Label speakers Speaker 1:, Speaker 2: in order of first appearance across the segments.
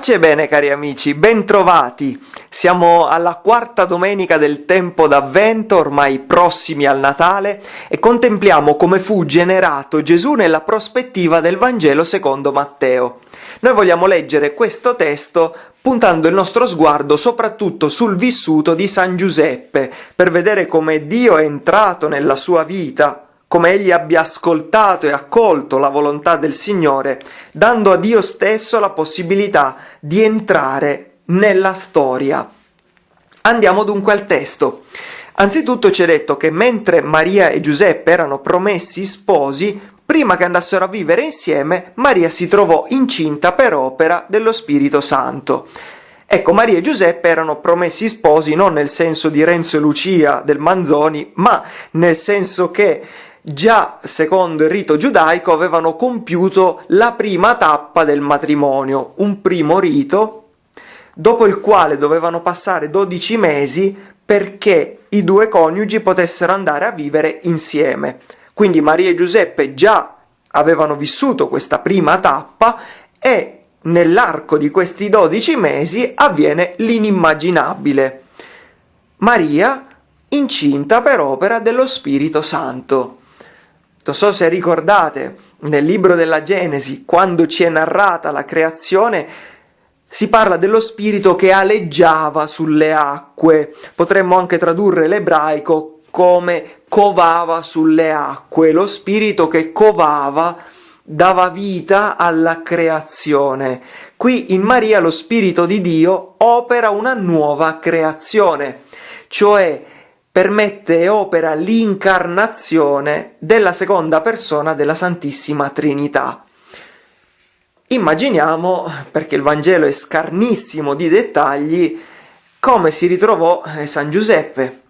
Speaker 1: Pace e bene cari amici, bentrovati! Siamo alla quarta domenica del tempo d'avvento, ormai prossimi al Natale, e contempliamo come fu generato Gesù nella prospettiva del Vangelo secondo Matteo. Noi vogliamo leggere questo testo puntando il nostro sguardo soprattutto sul vissuto di San Giuseppe, per vedere come Dio è entrato nella sua vita, come egli abbia ascoltato e accolto la volontà del Signore, dando a Dio stesso la possibilità di entrare nella storia. Andiamo dunque al testo. Anzitutto ci è detto che mentre Maria e Giuseppe erano promessi sposi, prima che andassero a vivere insieme, Maria si trovò incinta per opera dello Spirito Santo. Ecco, Maria e Giuseppe erano promessi sposi non nel senso di Renzo e Lucia del Manzoni, ma nel senso che già secondo il rito giudaico avevano compiuto la prima tappa del matrimonio, un primo rito dopo il quale dovevano passare 12 mesi perché i due coniugi potessero andare a vivere insieme. Quindi Maria e Giuseppe già avevano vissuto questa prima tappa e nell'arco di questi 12 mesi avviene l'inimmaginabile. Maria incinta per opera dello Spirito Santo. Non so se ricordate, nel libro della Genesi, quando ci è narrata la creazione, si parla dello spirito che aleggiava sulle acque. Potremmo anche tradurre l'ebraico come covava sulle acque, lo spirito che covava dava vita alla creazione. Qui in Maria lo spirito di Dio opera una nuova creazione, cioè permette e opera l'incarnazione della seconda persona della Santissima Trinità. Immaginiamo, perché il Vangelo è scarnissimo di dettagli, come si ritrovò eh, San Giuseppe.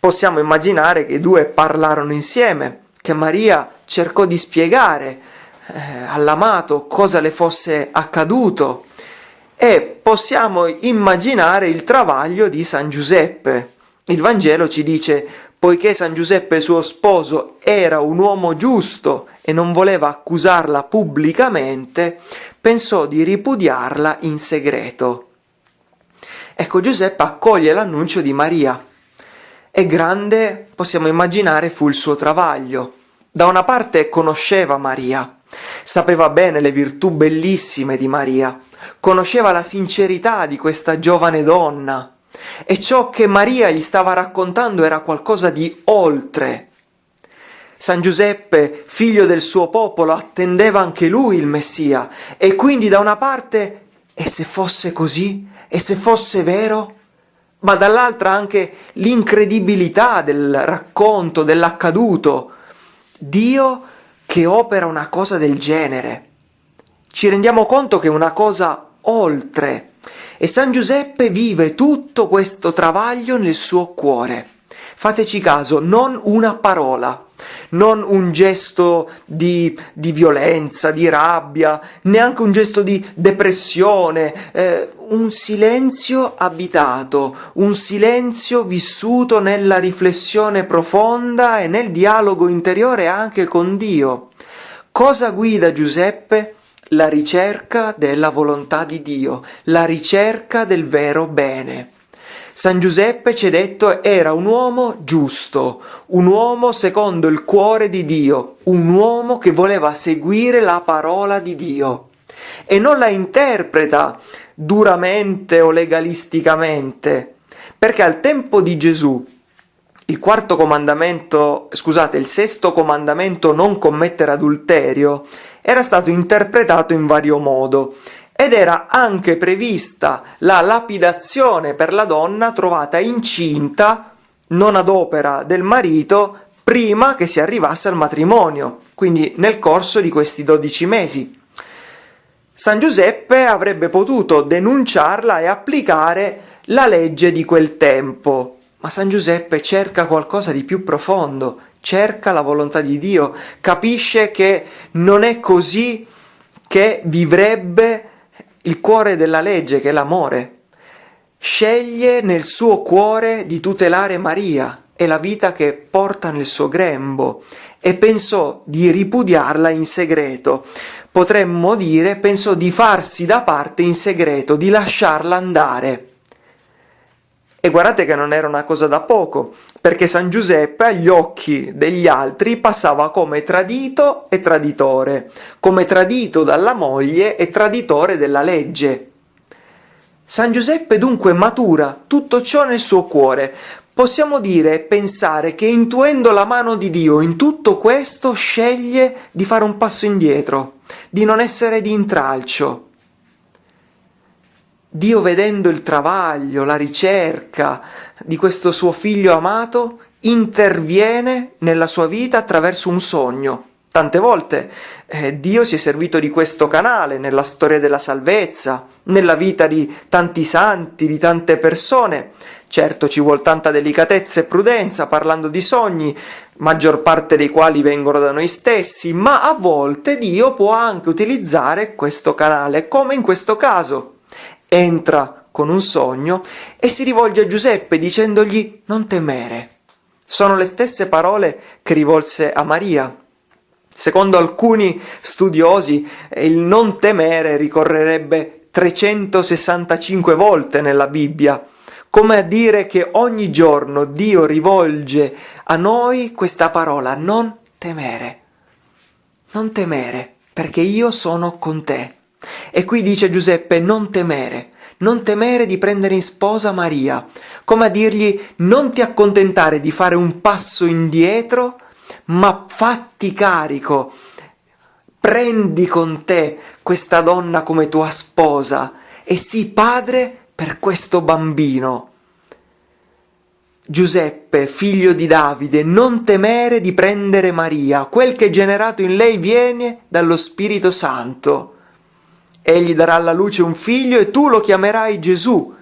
Speaker 1: Possiamo immaginare che i due parlarono insieme, che Maria cercò di spiegare eh, all'amato cosa le fosse accaduto e possiamo immaginare il travaglio di San Giuseppe il Vangelo ci dice, poiché San Giuseppe suo sposo era un uomo giusto e non voleva accusarla pubblicamente, pensò di ripudiarla in segreto. Ecco, Giuseppe accoglie l'annuncio di Maria. E grande, possiamo immaginare, fu il suo travaglio. Da una parte conosceva Maria, sapeva bene le virtù bellissime di Maria, conosceva la sincerità di questa giovane donna, e ciò che Maria gli stava raccontando era qualcosa di oltre. San Giuseppe, figlio del suo popolo, attendeva anche lui il Messia e quindi da una parte, e se fosse così? E se fosse vero? Ma dall'altra anche l'incredibilità del racconto, dell'accaduto. Dio che opera una cosa del genere. Ci rendiamo conto che è una cosa oltre e San Giuseppe vive tutto questo travaglio nel suo cuore. Fateci caso, non una parola, non un gesto di, di violenza, di rabbia, neanche un gesto di depressione, eh, un silenzio abitato, un silenzio vissuto nella riflessione profonda e nel dialogo interiore anche con Dio. Cosa guida Giuseppe? La ricerca della volontà di Dio, la ricerca del vero bene. San Giuseppe, ci è detto, era un uomo giusto, un uomo secondo il cuore di Dio, un uomo che voleva seguire la parola di Dio e non la interpreta duramente o legalisticamente, perché al tempo di Gesù il quarto comandamento, scusate, il sesto comandamento non commettere adulterio era stato interpretato in vario modo ed era anche prevista la lapidazione per la donna trovata incinta, non ad opera del marito, prima che si arrivasse al matrimonio, quindi nel corso di questi dodici mesi. San Giuseppe avrebbe potuto denunciarla e applicare la legge di quel tempo, ma San Giuseppe cerca qualcosa di più profondo, cerca la volontà di Dio, capisce che non è così che vivrebbe il cuore della legge, che è l'amore. Sceglie nel suo cuore di tutelare Maria e la vita che porta nel suo grembo e pensò di ripudiarla in segreto. potremmo dire, pensò di farsi da parte in segreto, di lasciarla andare. E guardate che non era una cosa da poco, perché San Giuseppe agli occhi degli altri passava come tradito e traditore, come tradito dalla moglie e traditore della legge. San Giuseppe dunque matura tutto ciò nel suo cuore. Possiamo dire e pensare che intuendo la mano di Dio in tutto questo sceglie di fare un passo indietro, di non essere di intralcio, Dio vedendo il travaglio, la ricerca di questo suo figlio amato, interviene nella sua vita attraverso un sogno. Tante volte eh, Dio si è servito di questo canale nella storia della salvezza, nella vita di tanti santi, di tante persone. Certo ci vuole tanta delicatezza e prudenza parlando di sogni, maggior parte dei quali vengono da noi stessi, ma a volte Dio può anche utilizzare questo canale, come in questo caso entra con un sogno e si rivolge a Giuseppe dicendogli non temere. Sono le stesse parole che rivolse a Maria. Secondo alcuni studiosi il non temere ricorrerebbe 365 volte nella Bibbia, come a dire che ogni giorno Dio rivolge a noi questa parola non temere. Non temere, perché io sono con te. E qui dice Giuseppe non temere, non temere di prendere in sposa Maria, come a dirgli non ti accontentare di fare un passo indietro, ma fatti carico, prendi con te questa donna come tua sposa e sii padre per questo bambino. Giuseppe, figlio di Davide, non temere di prendere Maria, quel che è generato in lei viene dallo Spirito Santo. Egli darà alla luce un figlio e tu lo chiamerai Gesù,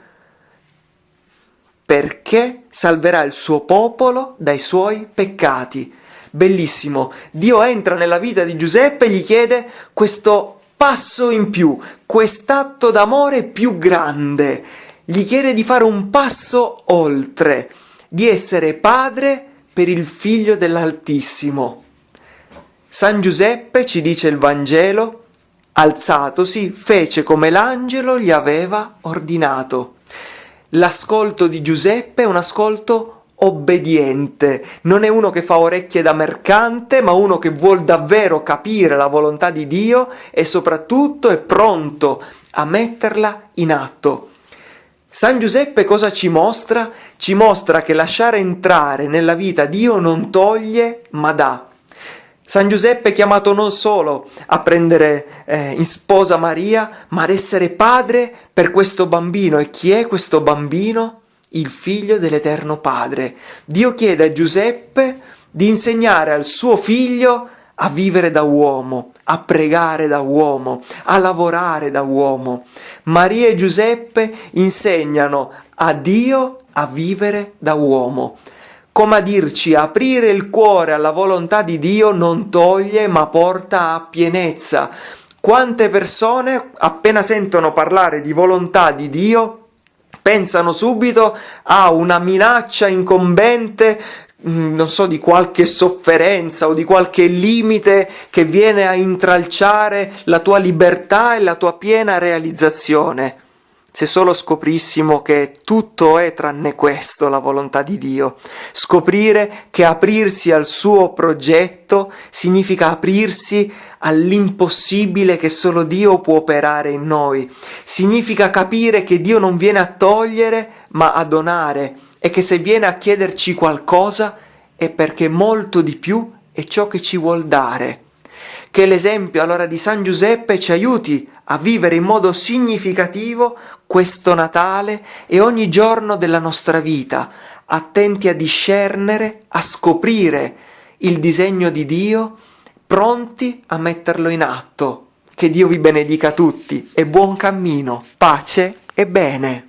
Speaker 1: perché salverà il suo popolo dai suoi peccati. Bellissimo, Dio entra nella vita di Giuseppe e gli chiede questo passo in più, quest'atto d'amore più grande. Gli chiede di fare un passo oltre, di essere padre per il figlio dell'Altissimo. San Giuseppe, ci dice il Vangelo, alzatosi, fece come l'angelo gli aveva ordinato. L'ascolto di Giuseppe è un ascolto obbediente, non è uno che fa orecchie da mercante, ma uno che vuol davvero capire la volontà di Dio e soprattutto è pronto a metterla in atto. San Giuseppe cosa ci mostra? Ci mostra che lasciare entrare nella vita Dio non toglie, ma dà. San Giuseppe è chiamato non solo a prendere eh, in sposa Maria, ma ad essere padre per questo bambino. E chi è questo bambino? Il figlio dell'Eterno Padre. Dio chiede a Giuseppe di insegnare al suo figlio a vivere da uomo, a pregare da uomo, a lavorare da uomo. Maria e Giuseppe insegnano a Dio a vivere da uomo come a dirci aprire il cuore alla volontà di Dio non toglie ma porta a pienezza. Quante persone appena sentono parlare di volontà di Dio pensano subito a una minaccia incombente mm, non so, di qualche sofferenza o di qualche limite che viene a intralciare la tua libertà e la tua piena realizzazione se solo scoprissimo che tutto è tranne questo la volontà di Dio. Scoprire che aprirsi al suo progetto significa aprirsi all'impossibile che solo Dio può operare in noi. Significa capire che Dio non viene a togliere ma a donare e che se viene a chiederci qualcosa è perché molto di più è ciò che ci vuol dare. Che l'esempio allora di San Giuseppe ci aiuti a vivere in modo significativo questo Natale e ogni giorno della nostra vita, attenti a discernere, a scoprire il disegno di Dio, pronti a metterlo in atto. Che Dio vi benedica tutti e buon cammino, pace e bene.